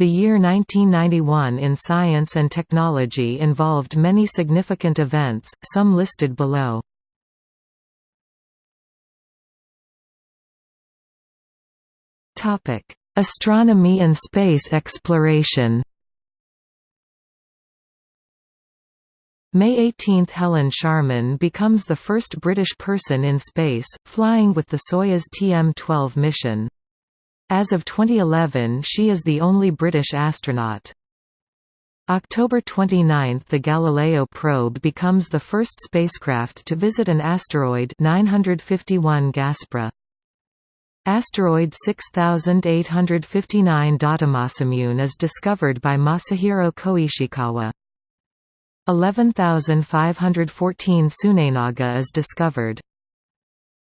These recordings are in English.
The year 1991 in science and technology involved many significant events, some listed below. Astronomy and space exploration May 18 – Helen Sharman becomes the first British person in space, flying with the Soyuz TM-12 mission. As of 2011 she is the only British astronaut. October 29 – The Galileo probe becomes the first spacecraft to visit an asteroid 951 Gaspra. Asteroid 6859 Datemasamune is discovered by Masahiro Koishikawa. 11514 Tsunenaga is discovered.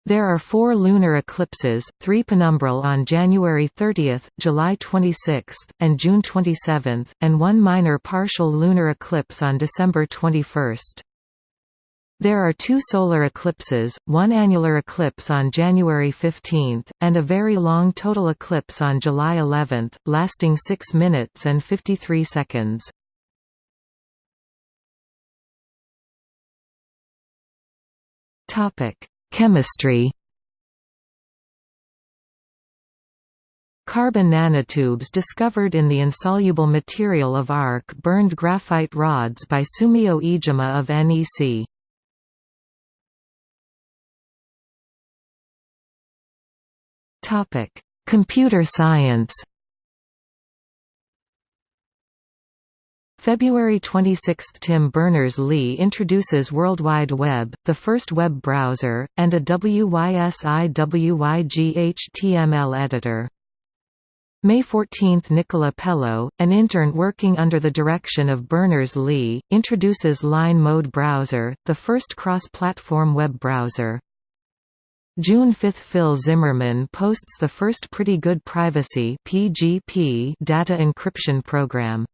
There are four lunar eclipses, three penumbral on January 30, July 26, and June 27, and one minor partial lunar eclipse on December 21. There are two solar eclipses, one annular eclipse on January 15, and a very long total eclipse on July 11, lasting 6 minutes and 53 seconds. Topic: Chemistry Carbon nanotubes discovered in the insoluble material of arc-burned graphite rods by Sumio Iijima of NEC. Computer science February 26 – Tim Berners-Lee introduces World Wide Web, the first web browser, and a WYSIWYG HTML editor. May 14 – Nicola Pellow, an intern working under the direction of Berners-Lee, introduces Line Mode Browser, the first cross-platform web browser. June 5 – Phil Zimmermann posts the first Pretty Good Privacy data encryption program.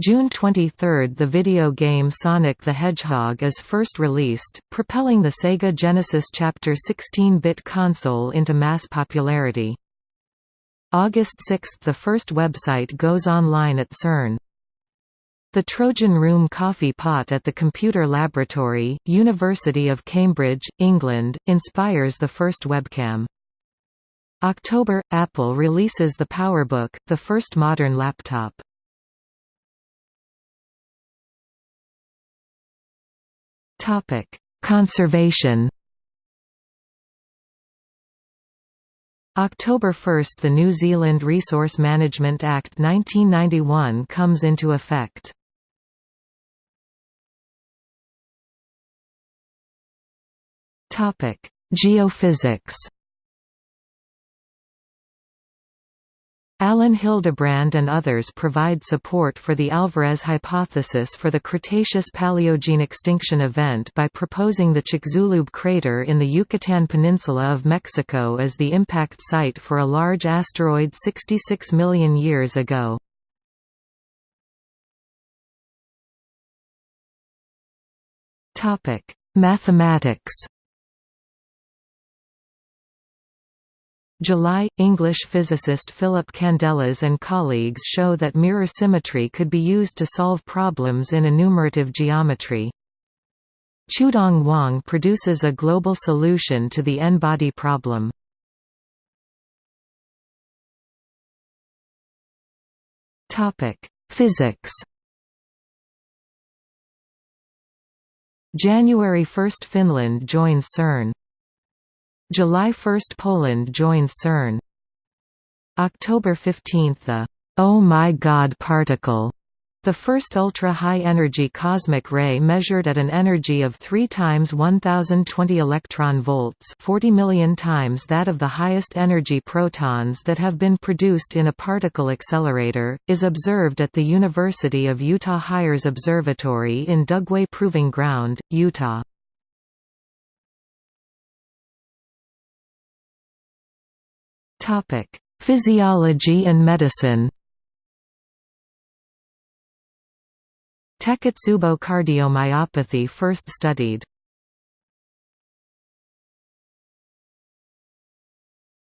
June 23 – The video game Sonic the Hedgehog is first released, propelling the Sega Genesis Chapter 16-bit console into mass popularity. August 6 – The first website goes online at CERN. The Trojan Room coffee pot at the Computer Laboratory, University of Cambridge, England, inspires the first webcam. October – Apple releases the PowerBook, the first modern laptop. Topic: Conservation. October 1 – The New Zealand Resource Management Act 1991 comes into effect. Geophysics Alan Hildebrand and others provide support for the Alvarez hypothesis for the Cretaceous-Paleogene extinction event by proposing the Chicxulub crater in the Yucatan Peninsula of Mexico as the impact site for a large asteroid 66 million years ago. Mathematics July, English physicist Philip Candelas and colleagues show that mirror symmetry could be used to solve problems in enumerative geometry. Qiudong Wang produces a global solution to the n-body problem. Physics January 1 – Finland joins CERN July 1 – Poland joins CERN October 15 – The Oh My God particle the first ultra-high-energy cosmic ray measured at an energy of 3 times 1020 electron volts 40 million times that of the highest energy protons that have been produced in a particle accelerator, is observed at the University of Utah Higher's Observatory in Dugway Proving Ground, Utah. Topic: Physiology and medicine. Takotsubo cardiomyopathy first studied.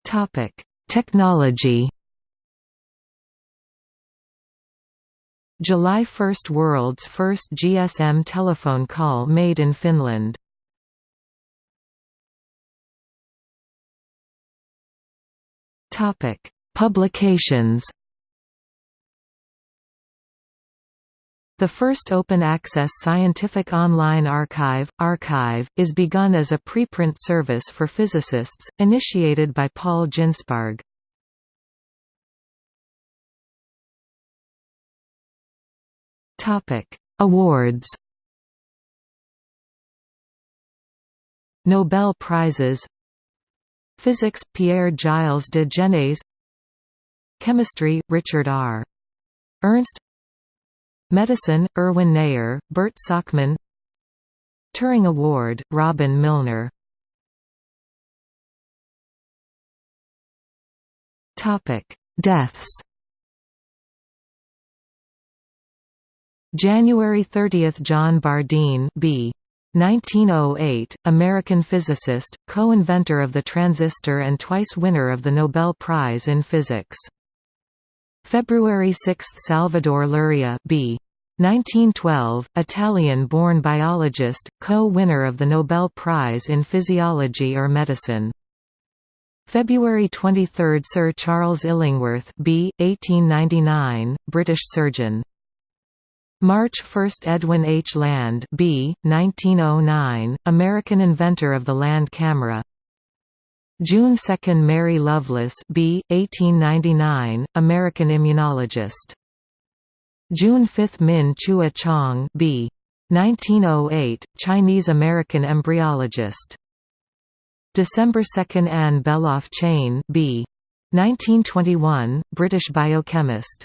Topic: Technology. July 1 – World's first GSM telephone call made in Finland. Publications The first open-access scientific online archive, arXiv, is begun as a preprint service for physicists, initiated by Paul Ginsparg. Awards Nobel Prizes Physics – Pierre Gilles de Gennes Chemistry – Richard R. Ernst. Medicine, Erwin Neher, Bert Sakmann Turing Award, Robin Milner. Deaths. January 30 – John Bardeen B. 1908, American physicist, co-inventor of the transistor and twice winner of the Nobel Prize in Physics. February 6 – Salvador Luria B. 1912, Italian-born biologist, co-winner of the Nobel Prize in Physiology or Medicine. February 23 – Sir Charles Illingworth B. 1899, British surgeon. March 1 – Edwin H. Land B. 1909, American inventor of the land camera June 2 – Mary Loveless B. 1899, American immunologist June 5 – Min Chueh Chang B. 1908, Chinese-American embryologist. December 2 – Anne Beloff Chain B. 1921, British biochemist